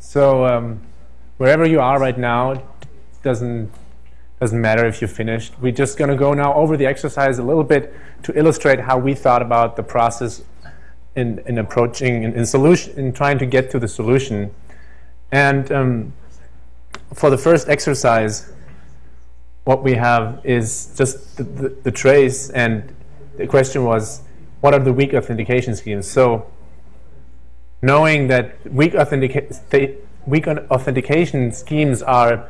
So um, wherever you are right now, doesn't doesn't matter if you finished. We're just going to go now over the exercise a little bit to illustrate how we thought about the process in, in approaching in, in solution in trying to get to the solution. And um, for the first exercise, what we have is just the, the, the trace, and the question was, what are the weak authentication schemes? So knowing that weak, authentica weak authentication schemes are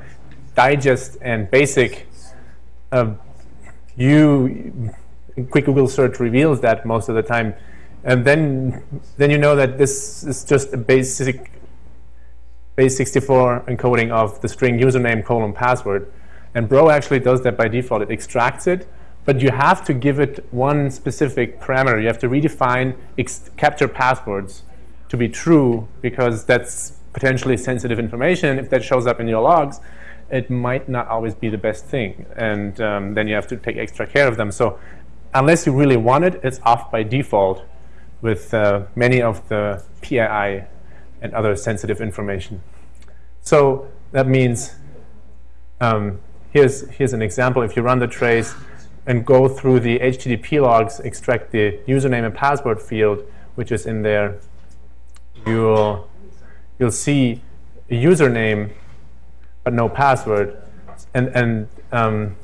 digest and basic, uh, you quick Google search reveals that most of the time, and then then you know that this is just a basic base 64 encoding of the string username colon password, and Bro actually does that by default. It extracts it, but you have to give it one specific parameter. You have to redefine capture passwords to be true because that's potentially sensitive information. If that shows up in your logs, it might not always be the best thing. And um, then you have to take extra care of them. So unless you really want it, it's off by default with uh, many of the PII and other sensitive information. So that means um, here's, here's an example. If you run the trace and go through the HTTP logs, extract the username and password field, which is in there, you'll, you'll see a username but no password. And, and um,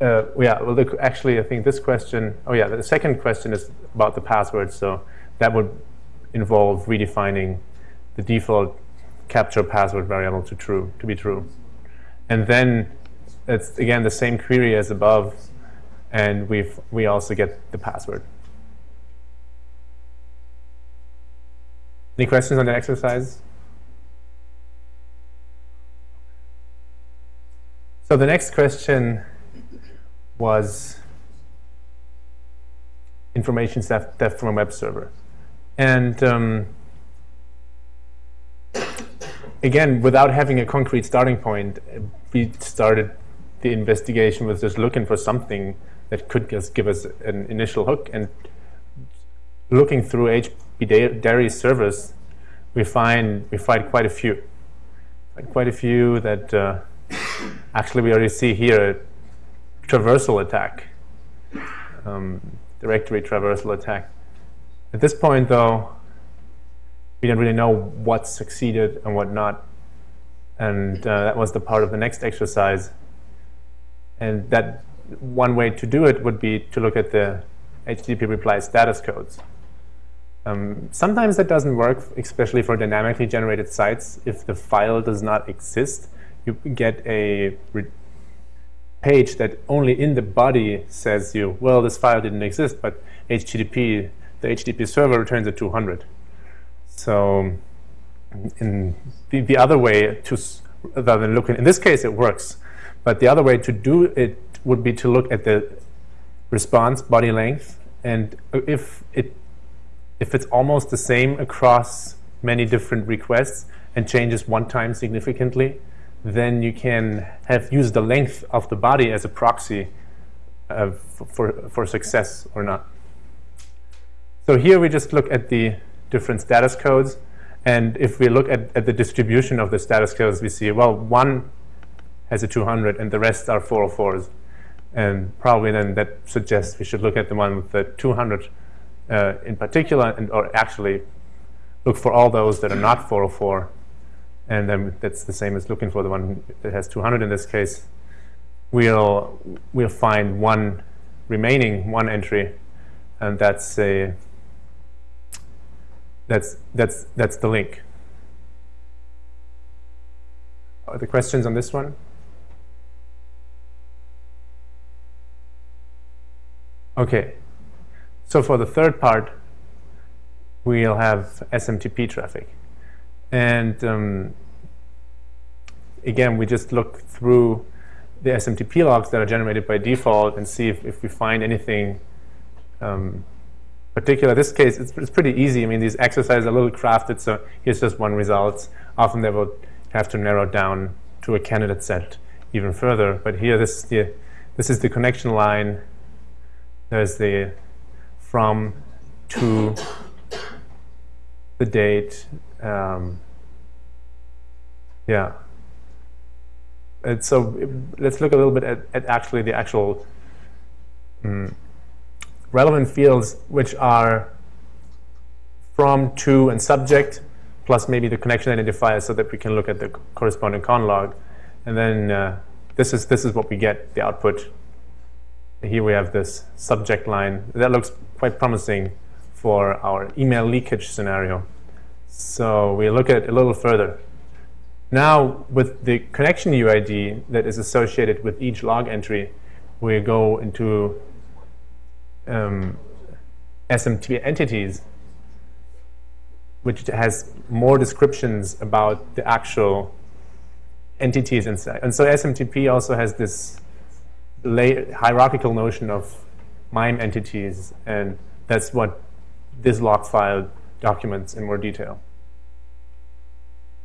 uh, yeah, well, actually, I think this question, oh yeah, the second question is about the password. So that would involve redefining the default capture password variable to true, to be true. And then it's, again, the same query as above, and we've, we also get the password. Any questions on the exercise? So the next question was information theft from a web server. And um, again, without having a concrete starting point, we started the investigation with just looking for something that could just give us an initial hook. And looking through HB Dairy servers, we find we find quite a few, quite a few that uh, Actually, we already see here a traversal attack, um, directory traversal attack. At this point, though, we don't really know what succeeded and what not. And uh, that was the part of the next exercise. And that one way to do it would be to look at the HTTP reply status codes. Um, sometimes that doesn't work, especially for dynamically generated sites, if the file does not exist you get a page that only in the body says you, well, this file didn't exist, but HTTP, the HTTP server returns a 200. So in the, the other way to, rather than looking, in this case it works, but the other way to do it would be to look at the response body length, and if it if it's almost the same across many different requests and changes one time significantly, then you can have used the length of the body as a proxy uh, for, for success or not. So here we just look at the different status codes. And if we look at, at the distribution of the status codes, we see, well, one has a 200 and the rest are 404s. And probably then that suggests we should look at the one with the 200 uh, in particular, and or actually look for all those that are not 404 and then that's the same as looking for the one that has 200 in this case, we'll, we'll find one remaining, one entry, and that's a that's that's that's the link. Are the questions on this one? Okay, so for the third part, we'll have SMTP traffic. And um, again, we just look through the SMTP logs that are generated by default and see if, if we find anything um, particular. This case, it's, it's pretty easy. I mean, these exercises are a little crafted, so here's just one result. Often they will have to narrow down to a candidate set even further. But here, this is the, this is the connection line. There's the from to the date. Um, yeah. And so let's look a little bit at, at actually the actual um, relevant fields, which are from, to, and subject, plus maybe the connection identifier so that we can look at the corresponding con log. And then uh, this, is, this is what we get, the output. Here we have this subject line. That looks quite promising for our email leakage scenario. So we look at it a little further. Now, with the connection UID that is associated with each log entry, we go into um, SMTP entities which has more descriptions about the actual entities inside. And so SMTP also has this hierarchical notion of MIME entities, and that's what this log file documents in more detail.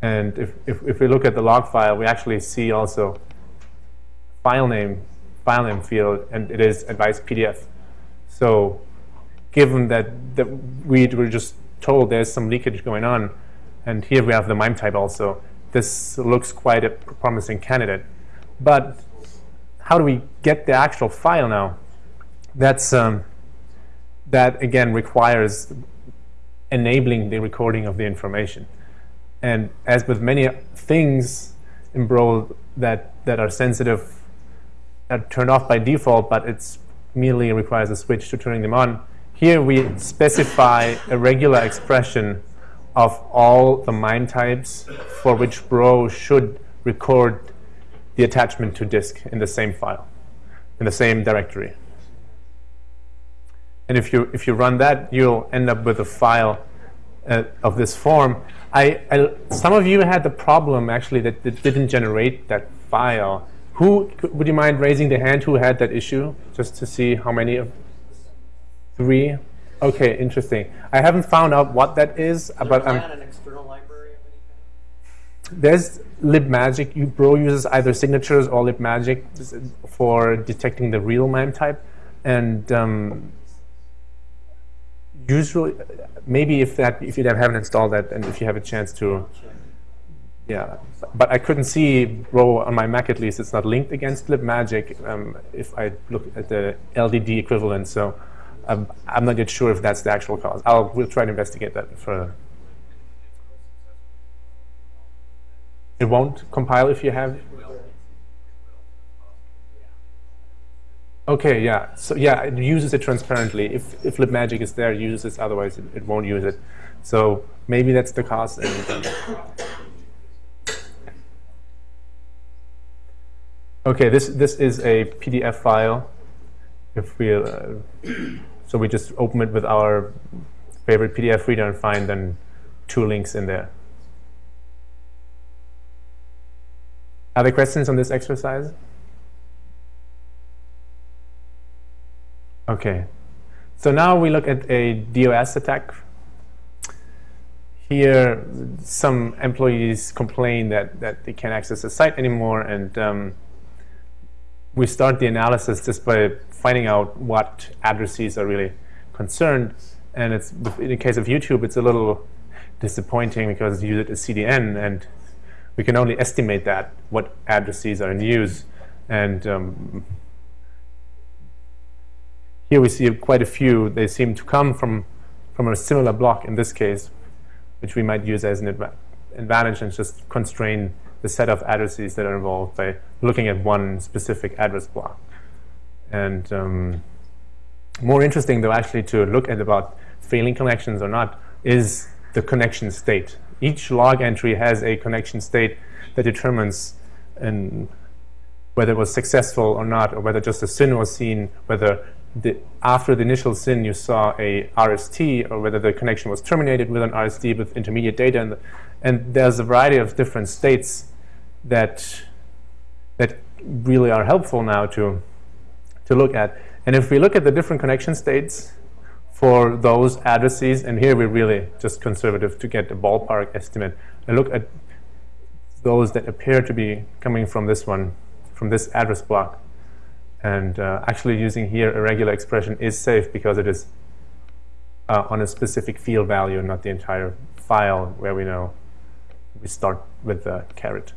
And if, if, if we look at the log file, we actually see also file name, file name field, and it is advice PDF. So given that, that we were just told there's some leakage going on. And here we have the MIME type also. This looks quite a promising candidate. But how do we get the actual file now? That's um, that again requires enabling the recording of the information. And as with many things in Bro that that are sensitive, are turned off by default, but it merely requires a switch to turning them on here we specify a regular expression of all the MIME types for which Bro should record the attachment to disk in the same file, in the same directory. And if you, if you run that, you'll end up with a file uh, of this form. I, I, some of you had the problem, actually, that it didn't generate that file. Who, would you mind raising the hand who had that issue, just to see how many of Three? Okay, interesting. I haven't found out what that is, but I'm. an external library of any kind? There's libmagic. Bro uses either signatures or libmagic for detecting the real MIME type, and um, usually, maybe if that if you haven't installed that, and if you have a chance to, yeah. But I couldn't see Bro on my Mac at least. It's not linked against libmagic. Um, if I look at the LDD equivalent, so. I'm, I'm not yet sure if that's the actual cause. I'll we'll try to investigate that further. It won't compile if you have. Okay, yeah. So yeah, it uses it transparently. If if libmagic is there, it uses it. Otherwise, it, it won't use it. So maybe that's the cause. Okay, this this is a PDF file. If we uh, so we just open it with our favorite PDF reader and find then two links in there. Other questions on this exercise? Okay. So now we look at a DOS attack. Here, some employees complain that, that they can't access the site anymore, and um, we start the analysis just by finding out what addresses are really concerned. And it's in the case of YouTube, it's a little disappointing because you use it as CDN, and we can only estimate that what addresses are in use. And um, here we see quite a few. They seem to come from from a similar block in this case, which we might use as an advantage and just constrain the set of addresses that are involved by looking at one specific address block. And um, more interesting, though, actually to look at about failing connections or not is the connection state. Each log entry has a connection state that determines an, whether it was successful or not, or whether just a SYN was seen, whether the, after the initial SYN you saw a RST, or whether the connection was terminated with an RST with intermediate data. And, and there's a variety of different states that, that really are helpful now to, to look at. And if we look at the different connection states for those addresses, and here we're really just conservative to get a ballpark estimate, and look at those that appear to be coming from this one, from this address block. And uh, actually using here a regular expression is safe because it is uh, on a specific field value, not the entire file where we know we start with the caret.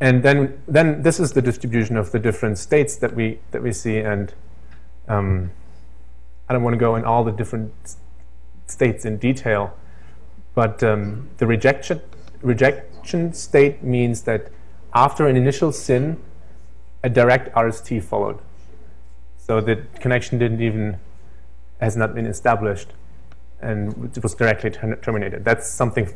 And then, then this is the distribution of the different states that we that we see. And um, I don't want to go in all the different states in detail, but um, the rejection rejection state means that after an initial SYN, a direct RST followed. So the connection didn't even has not been established, and it was directly terminated. That's something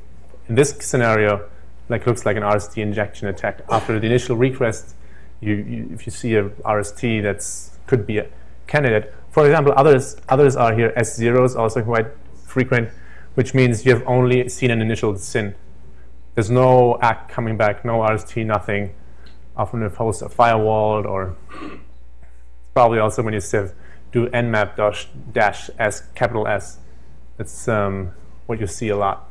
in this scenario like looks like an RST injection attack. After the initial request, you, you, if you see a RST that's could be a candidate. For example, others others are here S zeros also quite frequent, which means you have only seen an initial SYN. There's no ACK coming back, no RST, nothing. Often if hosts are firewalled or probably also when you sieve do nmap dash, dash s capital S. That's um, what you see a lot.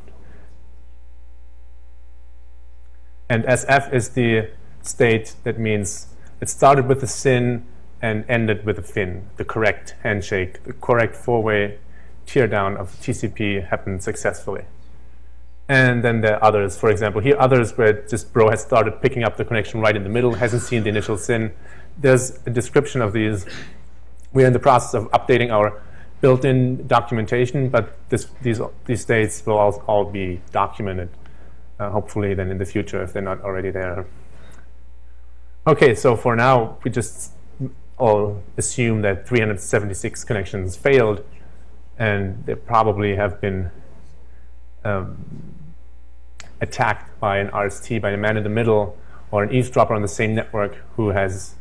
And SF is the state that means it started with a SYN and ended with a fin. The correct handshake, the correct four-way teardown of TCP happened successfully. And then there are others. For example, here others where just bro has started picking up the connection right in the middle, hasn't seen the initial SYN. There's a description of these. We're in the process of updating our built-in documentation, but this, these, these states will all, all be documented uh, hopefully then in the future if they're not already there. Okay, so for now, we just all assume that 376 connections failed, and they probably have been um, attacked by an RST, by a man in the middle, or an eavesdropper on the same network who has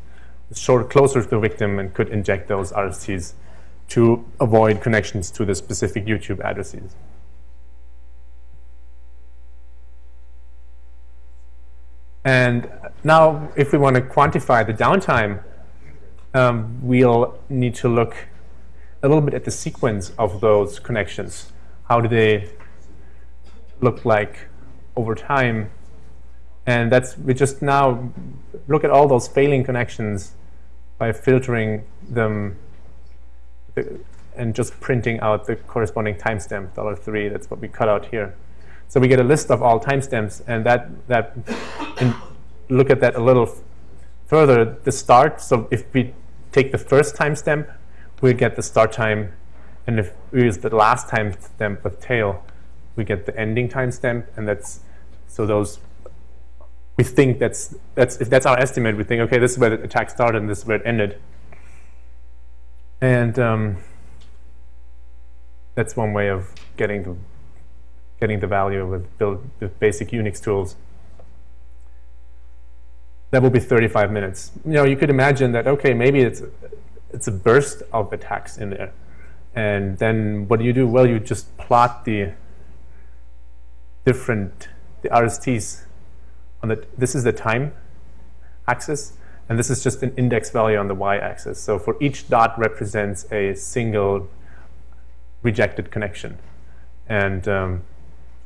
short closer to the victim and could inject those RSTs to avoid connections to the specific YouTube addresses. And now, if we want to quantify the downtime, um, we'll need to look a little bit at the sequence of those connections. How do they look like over time? And that's we just now look at all those failing connections by filtering them and just printing out the corresponding timestamp, $3. That's what we cut out here. So we get a list of all timestamps, and that that look at that a little further. The start. So if we take the first timestamp, we get the start time, and if we use the last timestamp with tail, we get the ending timestamp, and that's so those. We think that's that's if that's our estimate, we think okay, this is where the attack started, and this is where it ended. And um, that's one way of getting to getting the value with build with basic Unix tools. That will be 35 minutes. You know, you could imagine that okay, maybe it's it's a burst of attacks in there, and then what do you do? Well, you just plot the different the RSTs on the. This is the time axis, and this is just an index value on the y-axis. So for each dot represents a single rejected connection, and um,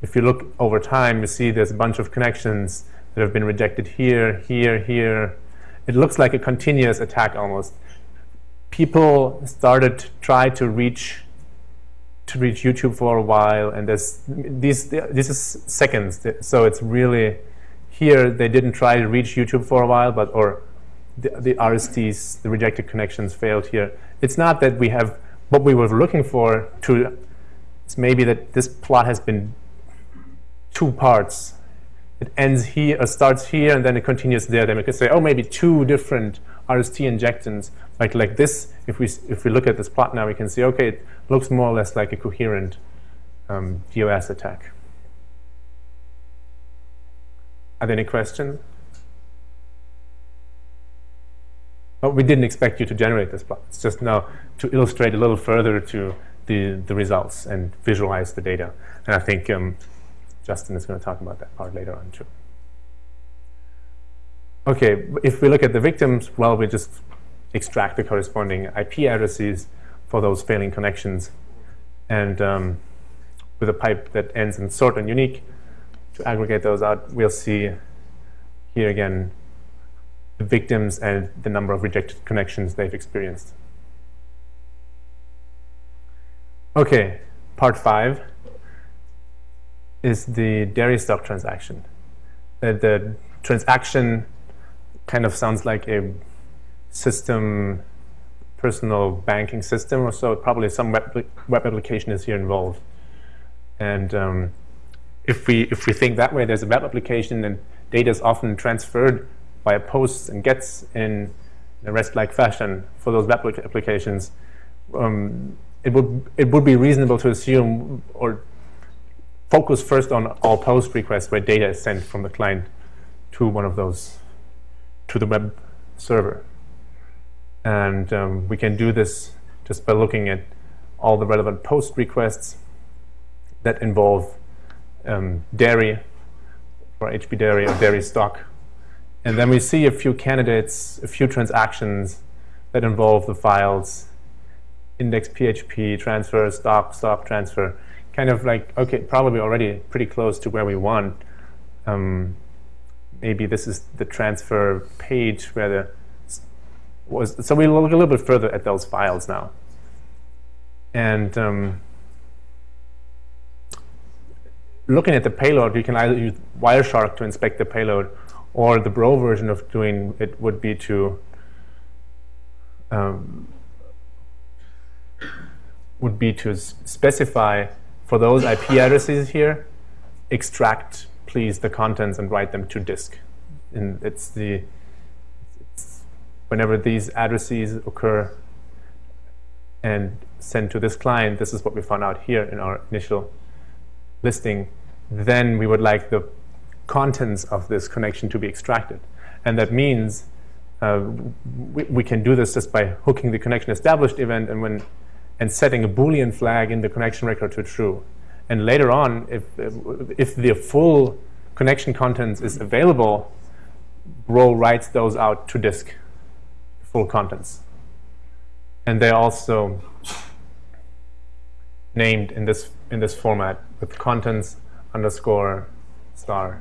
if you look over time, you see there's a bunch of connections that have been rejected here, here, here. It looks like a continuous attack almost. People started to try to reach to reach YouTube for a while, and there's these this is seconds, so it's really here they didn't try to reach YouTube for a while, but or the, the RSTs, the rejected connections failed here. It's not that we have what we were looking for to. It's maybe that this plot has been two parts. It ends here, or starts here, and then it continues there. Then we could say, oh, maybe two different RST injections, like like this. If we if we look at this plot now, we can see, okay, it looks more or less like a coherent um, DOS attack. Are there any questions? But we didn't expect you to generate this plot. It's just now to illustrate a little further to the, the results and visualize the data. And I think um, Justin is going to talk about that part later on too. Okay, if we look at the victims, well, we just extract the corresponding IP addresses for those failing connections. And um, with a pipe that ends in sort and unique, to aggregate those out, we'll see here again the victims and the number of rejected connections they've experienced. Okay, part five. Is the dairy stock transaction. Uh, the transaction kind of sounds like a system, personal banking system or so. Probably some web, web application is here involved. And um, if we if we think that way, there's a web application and data is often transferred via posts and gets in a REST-like fashion for those web applications. Um, it would it would be reasonable to assume or focus first on all post requests where data is sent from the client to one of those to the web server. And um, we can do this just by looking at all the relevant post requests that involve um, dairy or HP dairy or dairy stock. And then we see a few candidates, a few transactions that involve the files index PHP, transfer, stock, stock, transfer. Kind of like, okay, probably already pretty close to where we want. Um, maybe this is the transfer page where the was. So we look a little bit further at those files now. And um, looking at the payload, you can either use Wireshark to inspect the payload, or the Bro version of doing it would be to um, would be to specify for those IP addresses here, extract please the contents and write them to disk. And it's the it's whenever these addresses occur and sent to this client, this is what we found out here in our initial listing, then we would like the contents of this connection to be extracted. And that means uh, we, we, can do this just by hooking the connection established event and when and setting a Boolean flag in the connection record to true. And later on, if, if the full connection contents is available, Bro writes those out to disk, full contents. And they're also named in this in this format with contents underscore star.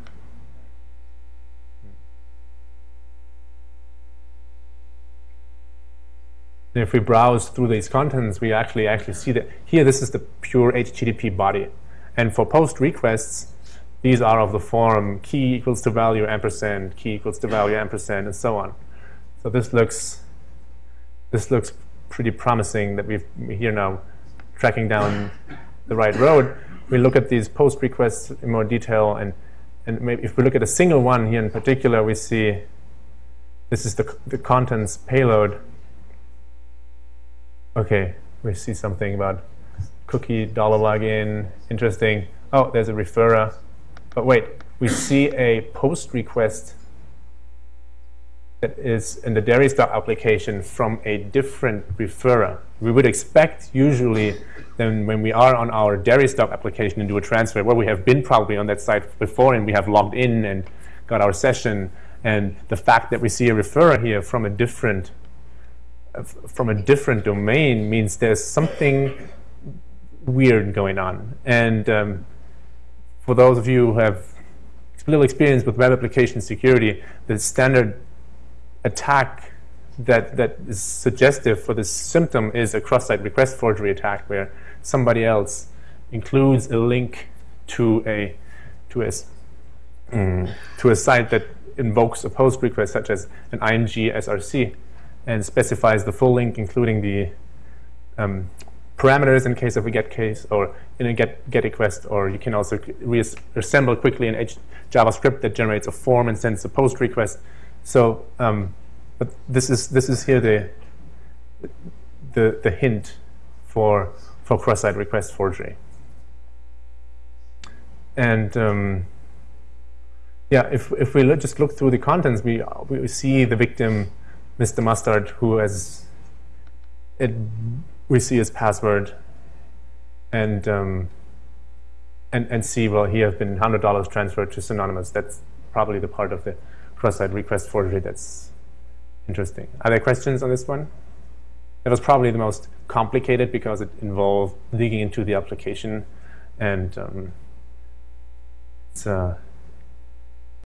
And if we browse through these contents, we actually actually see that here this is the pure HTTP body. And for post requests, these are of the form key equals to value ampersand, key equals to value ampersand, and so on. So this looks this looks pretty promising that we've here now tracking down the right road. We look at these post requests in more detail, and and maybe if we look at a single one here in particular, we see this is the the contents payload Okay, we see something about cookie dollar login. Interesting. Oh, there's a referrer. But wait, we see a post request that is in the dairy stock application from a different referrer. We would expect usually then when we are on our dairy stock application and do a transfer, well, we have been probably on that site before and we have logged in and got our session. And the fact that we see a referrer here from a different from a different domain means there's something weird going on. And um, for those of you who have little experience with web application security, the standard attack that, that is suggestive for this symptom is a cross-site request forgery attack where somebody else includes a link to a to a, mm, to a site that invokes a post request such as an img src and specifies the full link, including the um, parameters in case of a get case or in a get, get request, or you can also reassemble quickly an H JavaScript that generates a form and sends a post request. So, um, but this is this is here the the the hint for for cross-site request forgery. And um, yeah, if if we look, just look through the contents, we we see the victim Mr. Mustard, who has it, we see his password, and um, and and see well he has been hundred dollars transferred to Synonymous. That's probably the part of the cross-site request forgery that's interesting. Are there questions on this one? It was probably the most complicated because it involved digging into the application, and um, it's. Uh,